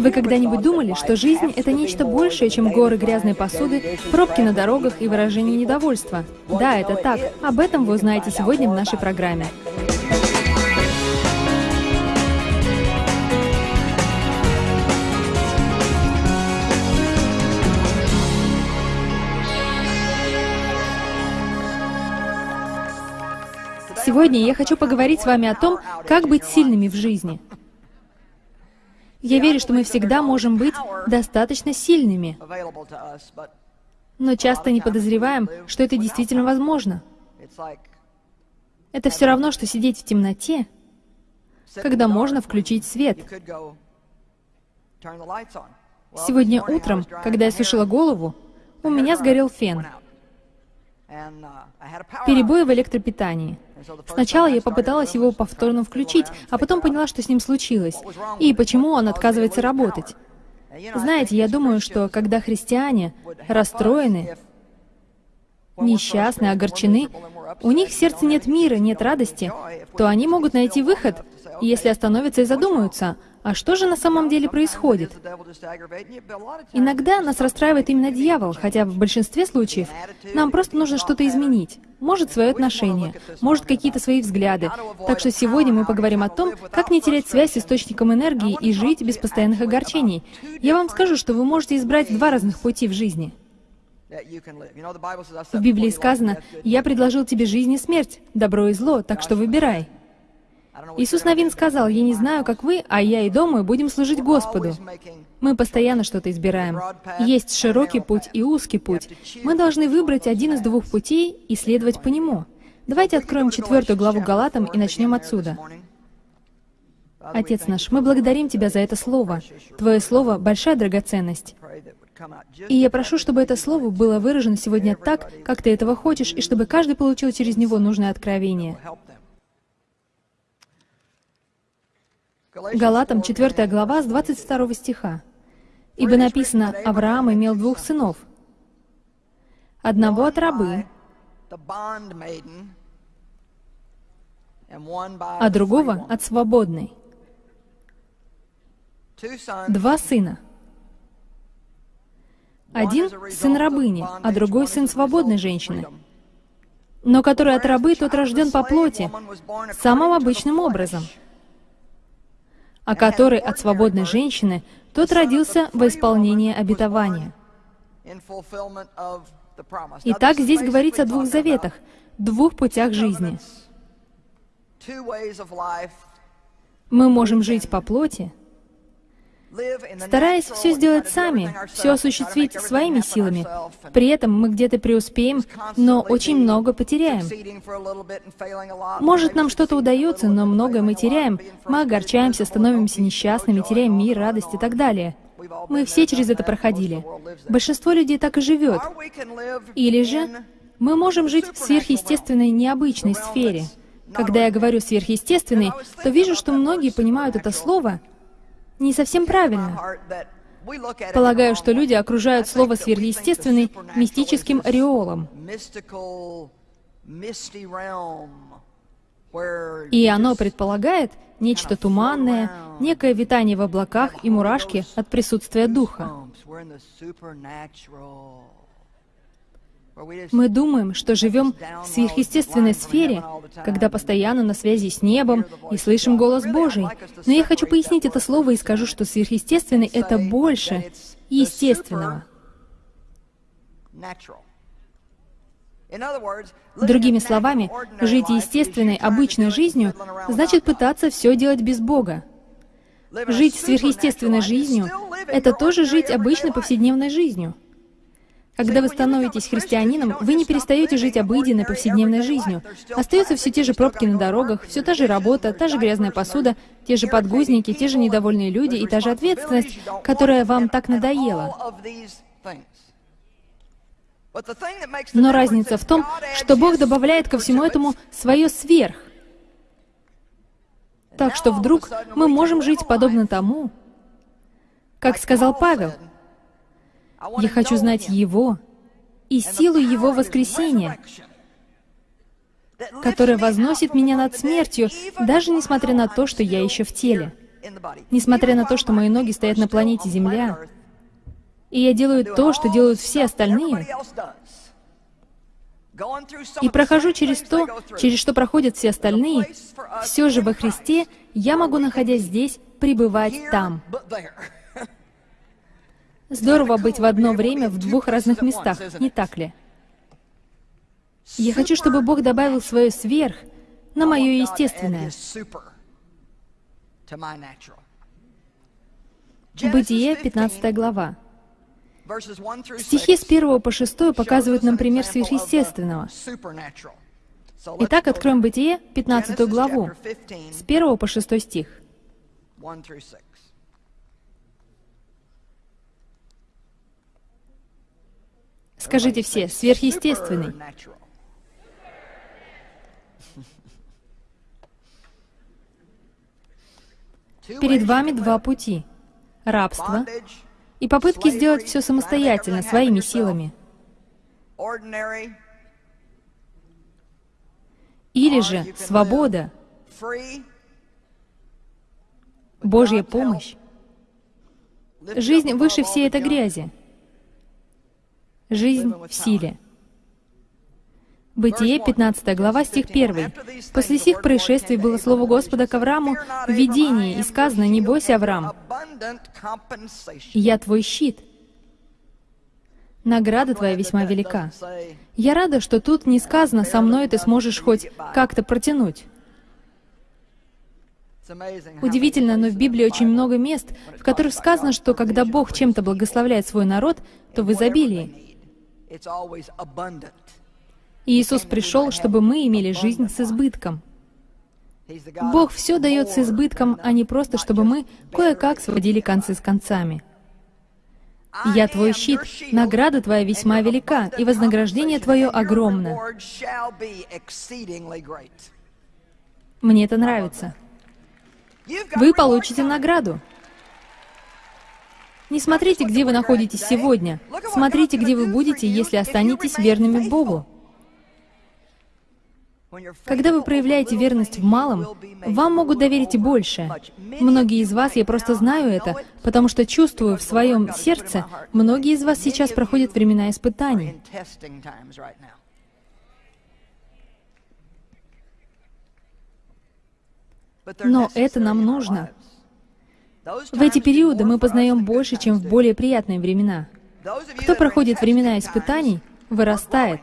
Вы когда-нибудь думали, что жизнь — это нечто большее, чем горы грязной посуды, пробки на дорогах и выражение недовольства? Да, это так. Об этом вы узнаете сегодня в нашей программе. Сегодня я хочу поговорить с вами о том, как быть сильными в жизни. Я верю, что мы всегда можем быть достаточно сильными, но часто не подозреваем, что это действительно возможно. Это все равно, что сидеть в темноте, когда можно включить свет. Сегодня утром, когда я сушила голову, у меня сгорел фен. Перебои в электропитании. Сначала я попыталась его повторно включить, а потом поняла, что с ним случилось, и почему он отказывается работать. Знаете, я думаю, что когда христиане расстроены, несчастны, огорчены, у них в сердце нет мира, нет радости, то они могут найти выход, если остановятся и задумаются, а что же на самом деле происходит? Иногда нас расстраивает именно дьявол, хотя в большинстве случаев нам просто нужно что-то изменить. Может, свое отношение, может, какие-то свои взгляды. Так что сегодня мы поговорим о том, как не терять связь с источником энергии и жить без постоянных огорчений. Я вам скажу, что вы можете избрать два разных пути в жизни. В Библии сказано, «Я предложил тебе жизнь и смерть, добро и зло, так что выбирай». Иисус Новин сказал, «Я не знаю, как вы, а я и дома будем служить Господу». Мы постоянно что-то избираем. Есть широкий путь и узкий путь. Мы должны выбрать один из двух путей и следовать по нему. Давайте откроем четвертую главу Галатам и начнем отсюда. Отец наш, мы благодарим Тебя за это Слово. Твое Слово — большая драгоценность. И я прошу, чтобы это Слово было выражено сегодня так, как Ты этого хочешь, и чтобы каждый получил через него нужное откровение. Галатам 4 глава с 22 стиха. «Ибо написано, Авраам имел двух сынов, одного от рабы, а другого от свободной. Два сына. Один — сын рабыни, а другой — сын свободной женщины. Но который от рабы, тот рожден по плоти, самым обычным образом — а который от свободной женщины, тот родился во исполнение обетования. Итак, здесь говорится о двух заветах, двух путях жизни. Мы можем жить по плоти, стараясь все сделать сами, все осуществить своими силами. При этом мы где-то преуспеем, но очень много потеряем. Может, нам что-то удается, но многое мы теряем. Мы огорчаемся, становимся несчастными, теряем мир, радость и так далее. Мы все через это проходили. Большинство людей так и живет. Или же мы можем жить в сверхъестественной, необычной сфере. Когда я говорю «сверхъестественный», то вижу, что многие понимают это слово не совсем правильно. Полагаю, что люди окружают слово «сверхъестественный» мистическим ореолом. И оно предполагает нечто туманное, некое витание в облаках и мурашки от присутствия Духа. Мы думаем, что живем в сверхъестественной сфере, когда постоянно на связи с небом и слышим голос Божий. Но я хочу пояснить это слово и скажу, что сверхъестественный — это больше естественного. Другими словами, жить естественной, обычной жизнью значит пытаться все делать без Бога. Жить сверхъестественной жизнью — это тоже жить обычной повседневной жизнью. Когда вы становитесь христианином, вы не перестаете жить обыденной повседневной жизнью. Остаются все те же пробки на дорогах, все та же работа, та же грязная посуда, те же подгузники, те же недовольные люди и та же ответственность, которая вам так надоела. Но разница в том, что Бог добавляет ко всему этому свое сверх. Так что вдруг мы можем жить подобно тому, как сказал Павел, я хочу знать Его и силу Его воскресения, которая возносит меня над смертью, даже несмотря на то, что я еще в теле. Несмотря на то, что мои ноги стоят на планете Земля, и я делаю то, что делают все остальные, и прохожу через то, через что проходят все остальные, все же во Христе я могу, находясь здесь, пребывать там. Здорово быть в одно время в двух разных местах, не так ли? Я хочу, чтобы Бог добавил свое сверх на мое естественное. Бытие, 15 глава. Стихи с 1 по 6 показывают нам пример сверхъестественного. Итак, откроем Бытие, 15 главу, с 1 по 6 стих. Скажите все, сверхъестественный. Перед вами два пути — рабство и попытки сделать все самостоятельно, своими силами. Или же свобода, Божья помощь, жизнь выше всей этой грязи, жизнь в силе. Бытие, 15 глава, стих 1. «После сих происшествий было слово Господа к Аврааму в видении, и сказано, «Не бойся, Авраам, я твой щит». Награда твоя весьма велика. Я рада, что тут не сказано, со мной ты сможешь хоть как-то протянуть. Удивительно, но в Библии очень много мест, в которых сказано, что когда Бог чем-то благословляет свой народ, то в изобилии. Иисус пришел, чтобы мы имели жизнь с избытком. Бог все дает с избытком, а не просто, чтобы мы кое-как сводили концы с концами. «Я твой щит, награда твоя весьма велика, и вознаграждение твое огромно». Мне это нравится. Вы получите награду. Не смотрите, где вы находитесь сегодня. Смотрите, где вы будете, если останетесь верными Богу. Когда вы проявляете верность в малом, вам могут доверить и больше. Многие из вас, я просто знаю это, потому что чувствую в своем сердце, многие из вас сейчас проходят времена испытаний. Но это нам нужно. В эти периоды мы познаем больше, чем в более приятные времена. Кто проходит времена испытаний, вырастает.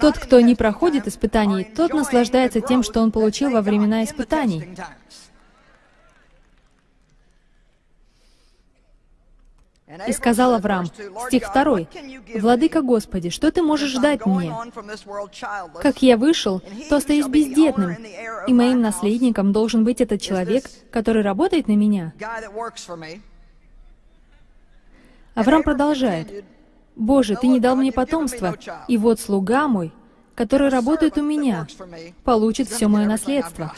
Тот, кто не проходит испытаний, тот наслаждается тем, что он получил во времена испытаний. И сказал Авраам, стих 2, «Владыка Господи, что ты можешь дать мне? Как я вышел, то остаюсь бездетным, и моим наследником должен быть этот человек, который работает на меня». Авраам продолжает, «Боже, Ты не дал мне потомства, и вот слуга мой, который работает у меня, получит все мое наследство».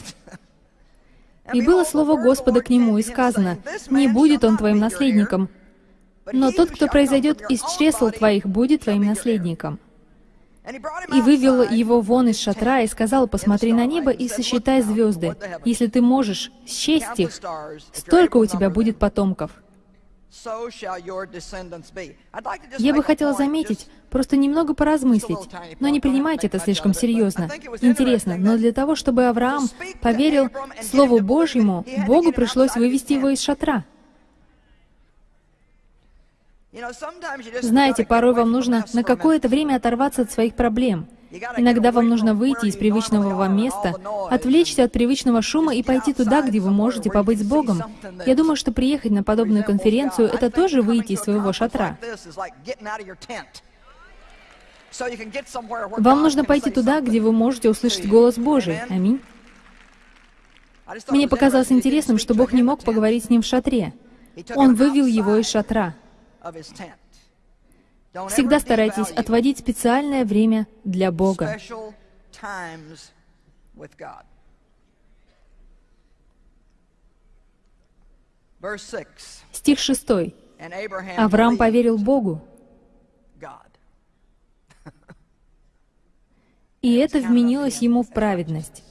И было слово Господа к нему, и сказано, «Не будет он твоим наследником, но тот, кто произойдет из чресл твоих, будет твоим наследником». И вывел его вон из шатра и сказал, «Посмотри на небо и сосчитай звезды. Если ты можешь счесть их, столько у тебя будет потомков». Я бы хотела заметить, просто немного поразмыслить, но не принимайте это слишком серьезно. Интересно, но для того, чтобы Авраам поверил Слову Божьему, Богу пришлось вывести его из шатра. Знаете, порой вам нужно на какое-то время оторваться от своих проблем — Иногда вам нужно выйти из привычного вам места, отвлечься от привычного шума и пойти туда, где вы можете побыть с Богом. Я думаю, что приехать на подобную конференцию — это тоже выйти из своего шатра. Вам нужно пойти туда, где вы можете услышать голос Божий. Аминь. Мне показалось интересным, что Бог не мог поговорить с ним в шатре. Он вывел его из шатра. Всегда старайтесь отводить специальное время для Бога. Стих 6. Авраам поверил Богу, и это вменилось ему в праведность.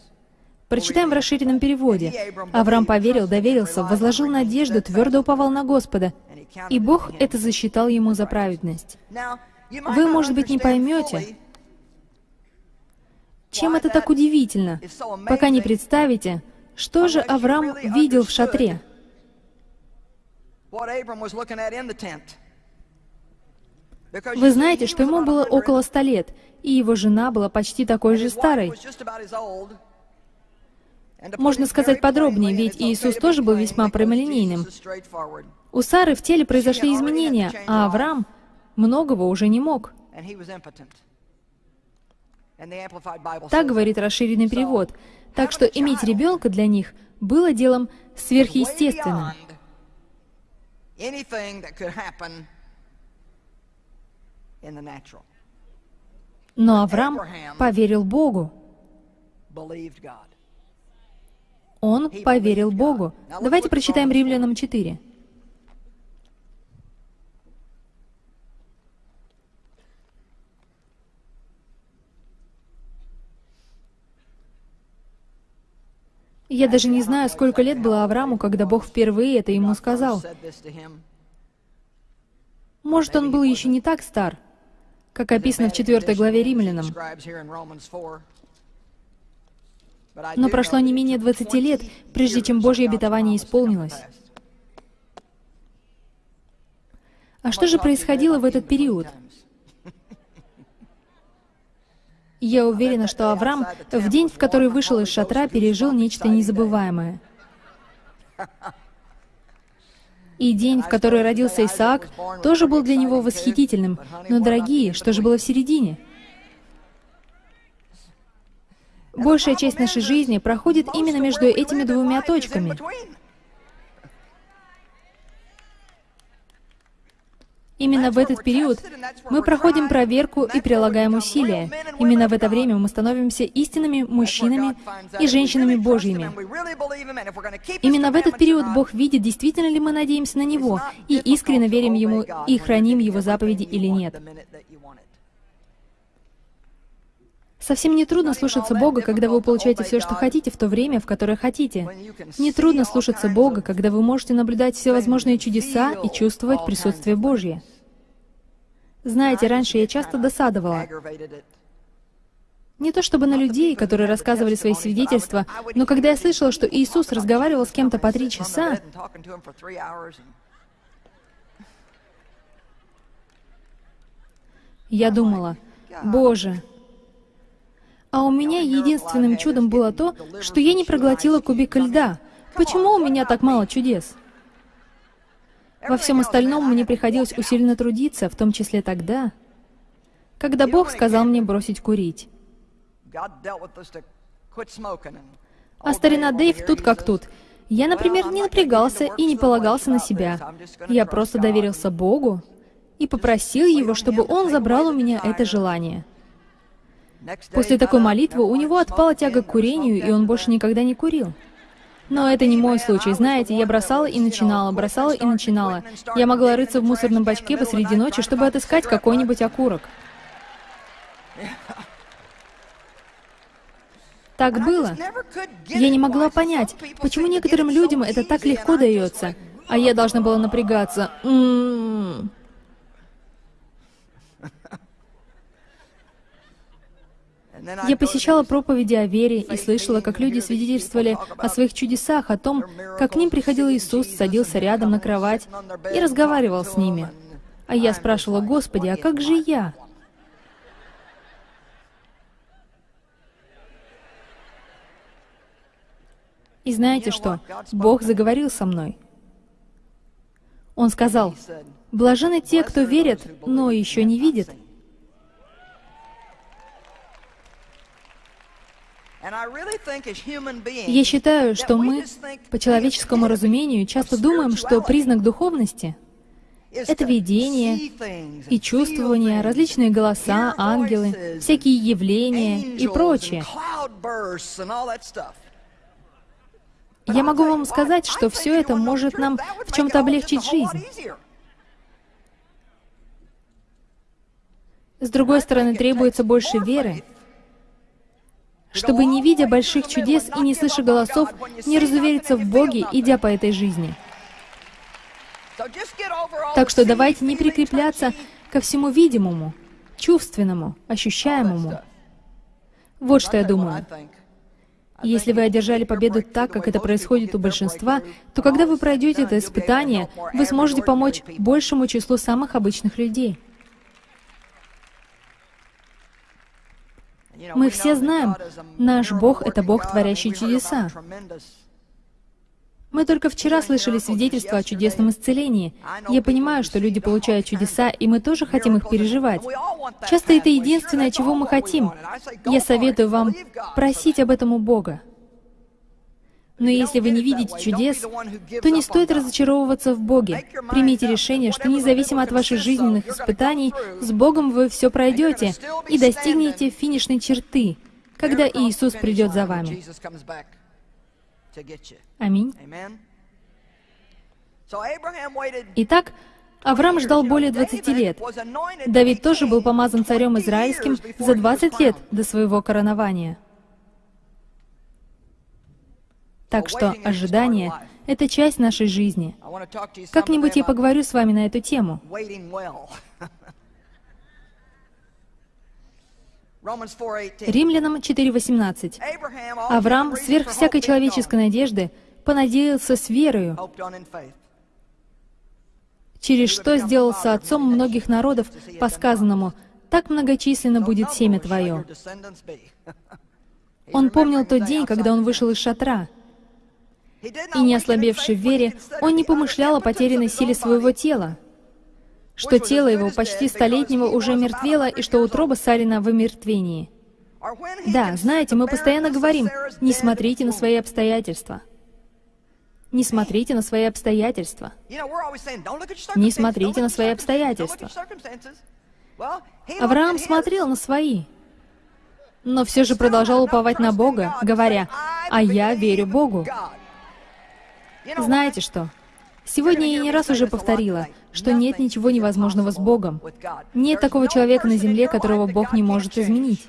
Прочитаем в расширенном переводе. «Авраам поверил, доверился, возложил надежду, твердо уповал на Господа, и Бог это засчитал ему за праведность». Вы, может быть, не поймете, чем это так удивительно, пока не представите, что же Авраам видел в шатре. Вы знаете, что ему было около ста лет, и его жена была почти такой же старой. Можно сказать подробнее, ведь Иисус тоже был весьма прямолинейным. У Сары в теле произошли изменения, а Авраам многого уже не мог. Так говорит расширенный перевод. Так что иметь ребенка для них было делом сверхъестественным. Но Авраам поверил Богу. Он поверил Богу. Давайте прочитаем Римлянам 4. Я даже не знаю, сколько лет было Аврааму, когда Бог впервые это ему сказал. Может, он был еще не так стар, как описано в 4 главе Римлянам. Но прошло не менее 20 лет, прежде чем Божье обетование исполнилось. А что же происходило в этот период? Я уверена, что Авраам в день, в который вышел из шатра, пережил нечто незабываемое. И день, в который родился Исаак, тоже был для него восхитительным. Но, дорогие, что же было в середине? Большая часть нашей жизни проходит именно между этими двумя точками. Именно в этот период мы проходим проверку и прилагаем усилия. Именно в это время мы становимся истинными мужчинами и женщинами Божьими. Именно в этот период Бог видит, действительно ли мы надеемся на Него, и искренне верим Ему, и храним Его заповеди или нет. Совсем не трудно слушаться Бога, когда вы получаете все, что хотите, в то время, в которое хотите. Не трудно слушаться Бога, когда вы можете наблюдать всевозможные чудеса и чувствовать присутствие Божье. Знаете, раньше я часто досадовала. Не то чтобы на людей, которые рассказывали свои свидетельства, но когда я слышала, что Иисус разговаривал с кем-то по три часа, я думала, «Боже, а у меня единственным чудом было то, что я не проглотила кубик льда. Почему у меня так мало чудес?» Во всем остальном мне приходилось усиленно трудиться, в том числе тогда, когда Бог сказал мне бросить курить. А старина Дэйв тут как тут. Я, например, не напрягался и не полагался на себя. Я просто доверился Богу и попросил Его, чтобы Он забрал у меня это желание. После такой молитвы у него отпала тяга к курению, и он больше никогда не курил. Но это не мой случай. Знаете, я бросала и начинала, бросала и начинала. Я могла рыться в мусорном бачке посреди ночи, чтобы отыскать какой-нибудь окурок. Так было. Я не могла понять, почему некоторым людям это так легко дается, а я должна была напрягаться. М -м -м. Я посещала проповеди о вере и слышала, как люди свидетельствовали о своих чудесах, о том, как к ним приходил Иисус, садился рядом на кровать и разговаривал с ними. А я спрашивала, «Господи, а как же я?» И знаете что? Бог заговорил со мной. Он сказал, «Блажены те, кто верят, но еще не видят». Я считаю, что мы, по человеческому разумению, часто думаем, что признак духовности — это видение и чувствование, различные голоса, ангелы, всякие явления и прочее. Я могу вам сказать, что все это может нам в чем-то облегчить жизнь. С другой стороны, требуется больше веры, чтобы, не видя больших чудес и не слыша голосов, не разувериться в Боге, идя по этой жизни. Так что давайте не прикрепляться ко всему видимому, чувственному, ощущаемому. Вот что я думаю. Если вы одержали победу так, как это происходит у большинства, то когда вы пройдете это испытание, вы сможете помочь большему числу самых обычных людей. Мы все знаем, наш Бог — это Бог, творящий чудеса. Мы только вчера слышали свидетельство о чудесном исцелении. Я понимаю, что люди получают чудеса, и мы тоже хотим их переживать. Часто это единственное, чего мы хотим. Я советую вам просить об этом у Бога. Но если вы не видите чудес, то не стоит разочаровываться в Боге. Примите решение, что независимо от ваших жизненных испытаний, с Богом вы все пройдете и достигнете финишной черты, когда Иисус придет за вами. Аминь. Итак, Авраам ждал более 20 лет. Давид тоже был помазан царем израильским за 20 лет до своего коронования. Так что ожидание — это часть нашей жизни. Как-нибудь я поговорю с вами на эту тему. Римлянам 4.18. Авраам сверх всякой человеческой надежды понадеялся с верою, через что сделался отцом многих народов по сказанному «Так многочисленно будет семя твое». Он помнил тот день, когда он вышел из шатра — и не ослабевший в вере, он не помышлял о потерянной силе своего тела, что тело его почти столетнего уже мертвело, и что утроба Салина в омертвении. Да, знаете, мы постоянно говорим, не смотрите на свои обстоятельства. Не смотрите на свои обстоятельства. Не смотрите на свои обстоятельства. Авраам смотрел на свои, но все же продолжал уповать на Бога, говоря, «А я верю Богу». Знаете что? Сегодня я не раз уже повторила, что нет ничего невозможного с Богом. Нет такого человека на земле, которого Бог не может изменить.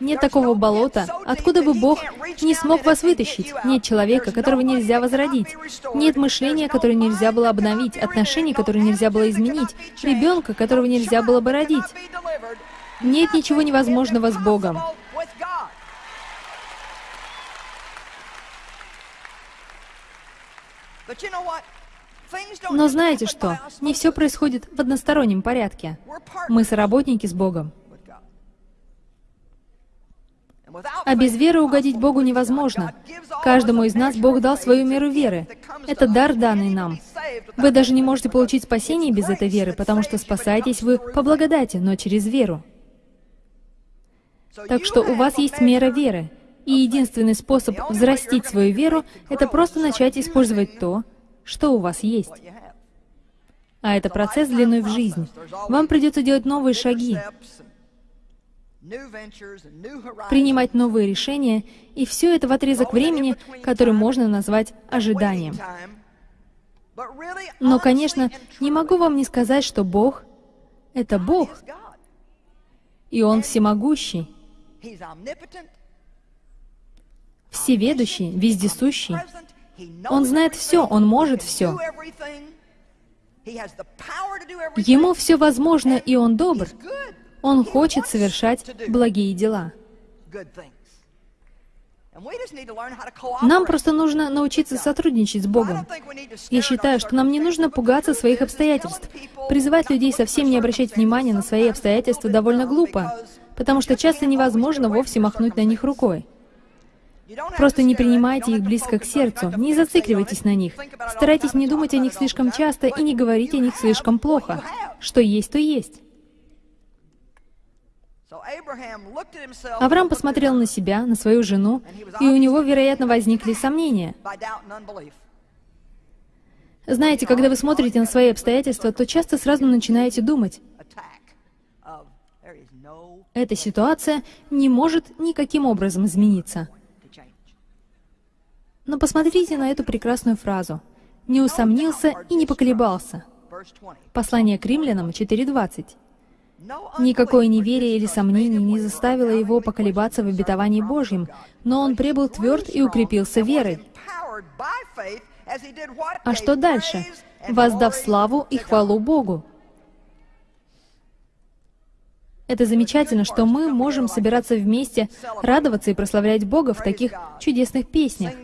Нет такого болота, откуда бы Бог не смог вас вытащить. Нет человека, которого нельзя возродить. Нет мышления, которое нельзя было обновить, отношений, которые нельзя было изменить, ребенка, которого нельзя было бы родить. Нет ничего невозможного с Богом. Но знаете что? Не все происходит в одностороннем порядке. Мы соработники с Богом. А без веры угодить Богу невозможно. Каждому из нас Бог дал свою меру веры. Это дар, данный нам. Вы даже не можете получить спасение без этой веры, потому что спасаетесь вы по благодати, но через веру. Так что у вас есть мера веры. И единственный способ взрастить свою веру — это просто начать использовать то, что у вас есть. А это процесс длиной в жизнь. Вам придется делать новые шаги, принимать новые решения, и все это в отрезок времени, который можно назвать ожиданием. Но, конечно, не могу вам не сказать, что Бог — это Бог, и Он всемогущий всеведущий, вездесущий. Он знает все, Он может все. Ему все возможно, и Он добр. Он хочет совершать благие дела. Нам просто нужно научиться сотрудничать с Богом. Я считаю, что нам не нужно пугаться своих обстоятельств. Призывать людей совсем не обращать внимания на свои обстоятельства довольно глупо, потому что часто невозможно вовсе махнуть на них рукой. Просто не принимайте их близко к сердцу, не зацикливайтесь на них. Старайтесь не думать о них слишком часто и не говорить о них слишком плохо. Что есть, то есть. Авраам посмотрел на себя, на свою жену, и у него, вероятно, возникли сомнения. Знаете, когда вы смотрите на свои обстоятельства, то часто сразу начинаете думать, эта ситуация не может никаким образом измениться. Но посмотрите на эту прекрасную фразу. «Не усомнился и не поколебался». Послание к римлянам 4.20. Никакое неверие или сомнение не заставило его поколебаться в обетовании Божьем, но он прибыл тверд и укрепился верой. А что дальше? Воздав славу и хвалу Богу. Это замечательно, что мы можем собираться вместе, радоваться и прославлять Бога в таких чудесных песнях.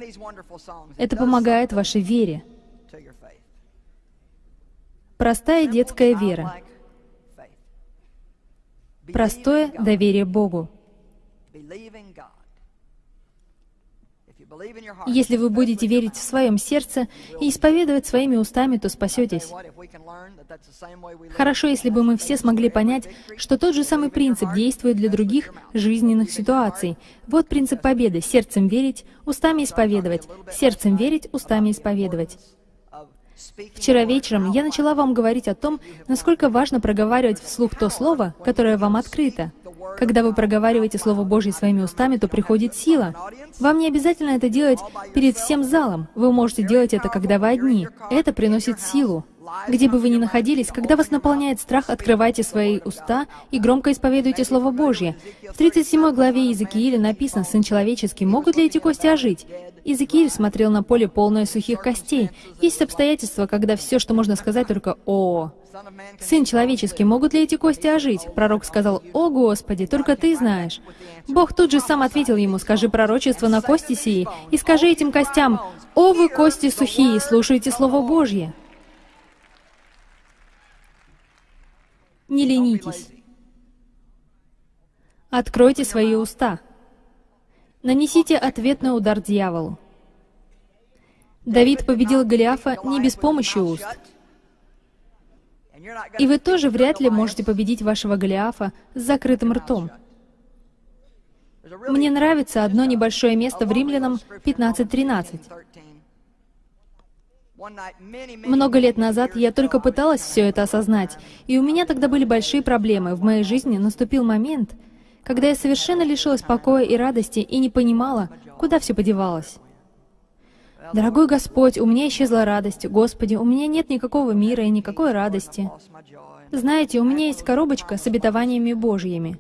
Это помогает вашей вере. Простая детская вера. Простое доверие Богу. Если вы будете верить в своем сердце и исповедовать своими устами, то спасетесь. Хорошо, если бы мы все смогли понять, что тот же самый принцип действует для других жизненных ситуаций. Вот принцип победы. Сердцем верить, устами исповедовать. Сердцем верить, устами исповедовать. Вчера вечером я начала вам говорить о том, насколько важно проговаривать вслух то слово, которое вам открыто. Когда вы проговариваете Слово Божье своими устами, то приходит сила. Вам не обязательно это делать перед всем залом. Вы можете делать это, когда вы одни. Это приносит силу. Где бы вы ни находились, когда вас наполняет страх, открывайте свои уста и громко исповедуйте Слово Божье. В 37 главе Иезекииля написано, «Сын человеческий, могут ли эти кости ожить?» Иезекииль смотрел на поле, полное сухих костей. Есть обстоятельства, когда все, что можно сказать, только «О». «Сын человеческий, могут ли эти кости ожить?» Пророк сказал, «О, Господи, только Ты знаешь». Бог тут же сам ответил ему, «Скажи пророчество на кости сии, и скажи этим костям, «О, вы кости сухие, слушайте Слово Божье». Не ленитесь. Откройте свои уста. Нанесите ответный удар дьяволу. Давид победил Голиафа не без помощи уст. И вы тоже вряд ли можете победить вашего Голиафа с закрытым ртом. Мне нравится одно небольшое место в Римлянам 15.13. Много лет назад я только пыталась все это осознать, и у меня тогда были большие проблемы. В моей жизни наступил момент, когда я совершенно лишилась покоя и радости и не понимала, куда все подевалось. Дорогой Господь, у меня исчезла радость. Господи, у меня нет никакого мира и никакой радости. Знаете, у меня есть коробочка с обетованиями Божьими.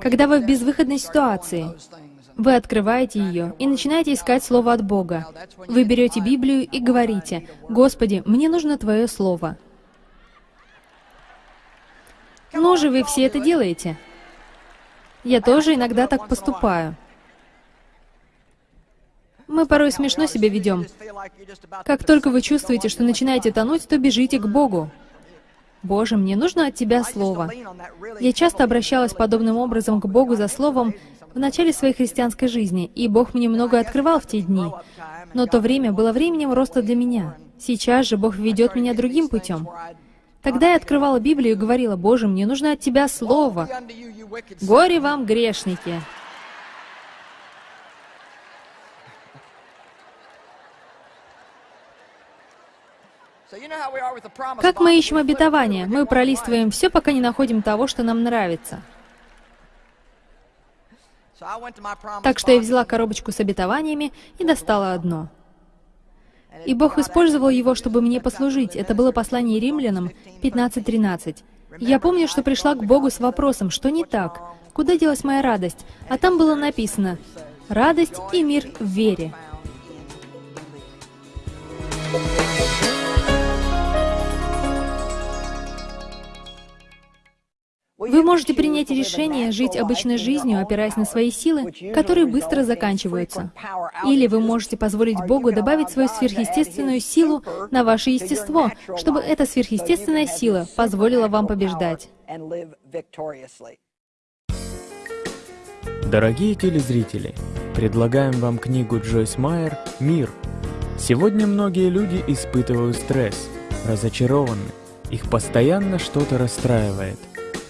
Когда вы в безвыходной ситуации, вы открываете ее и начинаете искать Слово от Бога. Вы берете Библию и говорите, «Господи, мне нужно Твое Слово». Ну же, вы все это делаете. Я тоже иногда так поступаю. Мы порой смешно себя ведем. Как только вы чувствуете, что начинаете тонуть, то бежите к Богу. «Боже, мне нужно от Тебя Слово». Я часто обращалась подобным образом к Богу за Словом, в начале своей христианской жизни, и Бог мне много открывал в те дни. Но то время было временем роста для меня. Сейчас же Бог ведет меня другим путем. Тогда я открывала Библию и говорила, «Боже, мне нужно от Тебя Слово». Горе вам, грешники! Как мы ищем обетование? Мы пролистываем все, пока не находим того, что нам нравится. Так что я взяла коробочку с обетованиями и достала одно. И Бог использовал его, чтобы мне послужить. Это было послание римлянам 15.13. Я помню, что пришла к Богу с вопросом, что не так? Куда делась моя радость? А там было написано «Радость и мир в вере». Вы можете принять решение жить обычной жизнью, опираясь на свои силы, которые быстро заканчиваются. Или вы можете позволить Богу добавить свою сверхъестественную силу на ваше естество, чтобы эта сверхъестественная сила позволила вам побеждать. Дорогие телезрители, предлагаем вам книгу Джойс Майер «Мир». Сегодня многие люди испытывают стресс, разочарованы, их постоянно что-то расстраивает.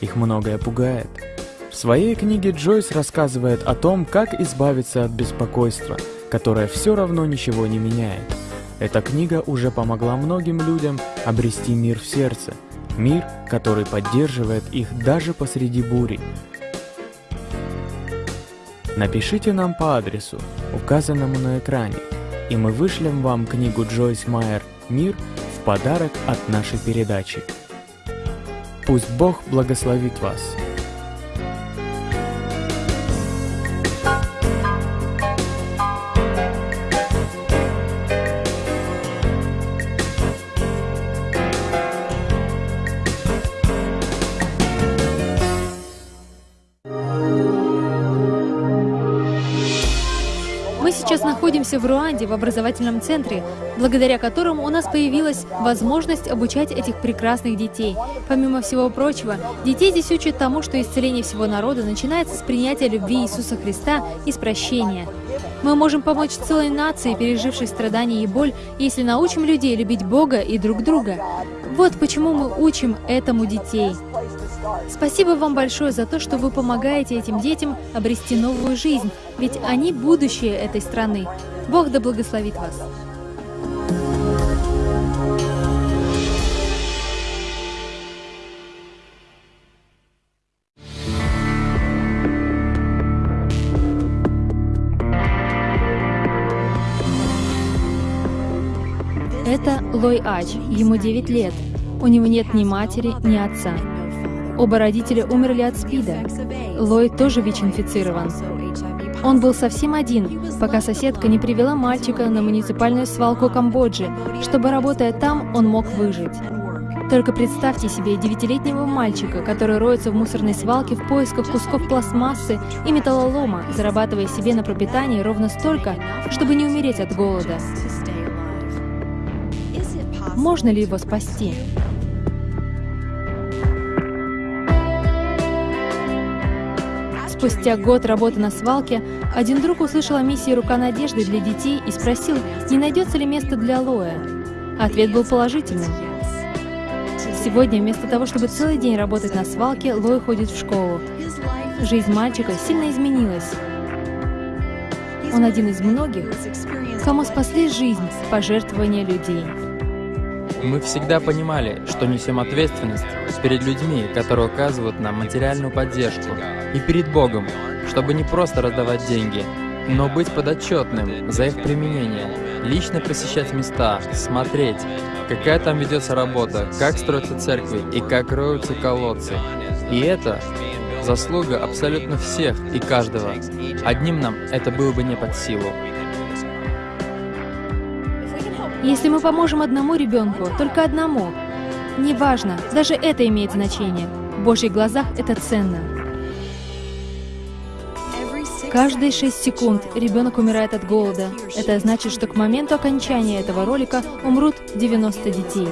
Их многое пугает. В своей книге Джойс рассказывает о том, как избавиться от беспокойства, которое все равно ничего не меняет. Эта книга уже помогла многим людям обрести мир в сердце, мир, который поддерживает их даже посреди бури. Напишите нам по адресу, указанному на экране, и мы вышлем вам книгу Джойс Майер «Мир» в подарок от нашей передачи. Пусть Бог благословит вас. Находимся в Руанде, в образовательном центре, благодаря которому у нас появилась возможность обучать этих прекрасных детей. Помимо всего прочего, детей здесь учат тому, что исцеление всего народа начинается с принятия любви Иисуса Христа и с прощения. Мы можем помочь целой нации, пережившей страдания и боль, если научим людей любить Бога и друг друга. Вот почему мы учим этому детей. Спасибо вам большое за то, что вы помогаете этим детям обрести новую жизнь, ведь они будущее этой страны. Бог да благословит вас. Это Лой Ач, ему 9 лет. У него нет ни матери, ни отца. Оба родителя умерли от СПИДа. Лой тоже ВИЧ-инфицирован. Он был совсем один, пока соседка не привела мальчика на муниципальную свалку Камбоджи, чтобы, работая там, он мог выжить. Только представьте себе девятилетнего мальчика, который роется в мусорной свалке в поисках кусков пластмассы и металлолома, зарабатывая себе на пропитание ровно столько, чтобы не умереть от голода. Можно ли его спасти? Спустя год работы на свалке, один друг услышал о миссии «Рука надежды» для детей и спросил, не найдется ли место для Лоя. Ответ был положительным. Сегодня, вместо того, чтобы целый день работать на свалке, Лой ходит в школу. Жизнь мальчика сильно изменилась. Он один из многих, кому спасли жизнь пожертвования людей. Мы всегда понимали, что несем ответственность перед людьми, которые оказывают нам материальную поддержку, и перед Богом, чтобы не просто раздавать деньги, но быть подотчетным за их применение, лично посещать места, смотреть, какая там ведется работа, как строятся церкви и как роются колодцы. И это заслуга абсолютно всех и каждого. Одним нам это было бы не под силу. Если мы поможем одному ребенку, только одному, неважно, даже это имеет значение. В Божьих глазах это ценно. Каждые 6 секунд ребенок умирает от голода. Это значит, что к моменту окончания этого ролика умрут 90 детей.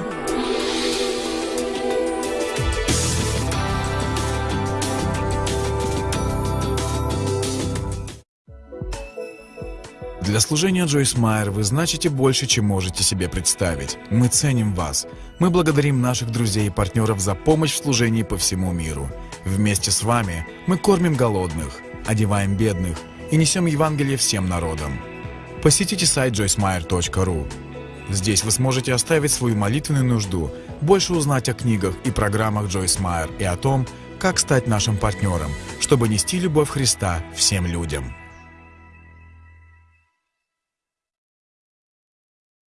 Для служения Джойс Майер вы значите больше, чем можете себе представить. Мы ценим вас. Мы благодарим наших друзей и партнеров за помощь в служении по всему миру. Вместе с вами мы кормим голодных, одеваем бедных и несем Евангелие всем народам. Посетите сайт joycemeyer.ru. Здесь вы сможете оставить свою молитвенную нужду, больше узнать о книгах и программах Джойс Майер и о том, как стать нашим партнером, чтобы нести любовь Христа всем людям.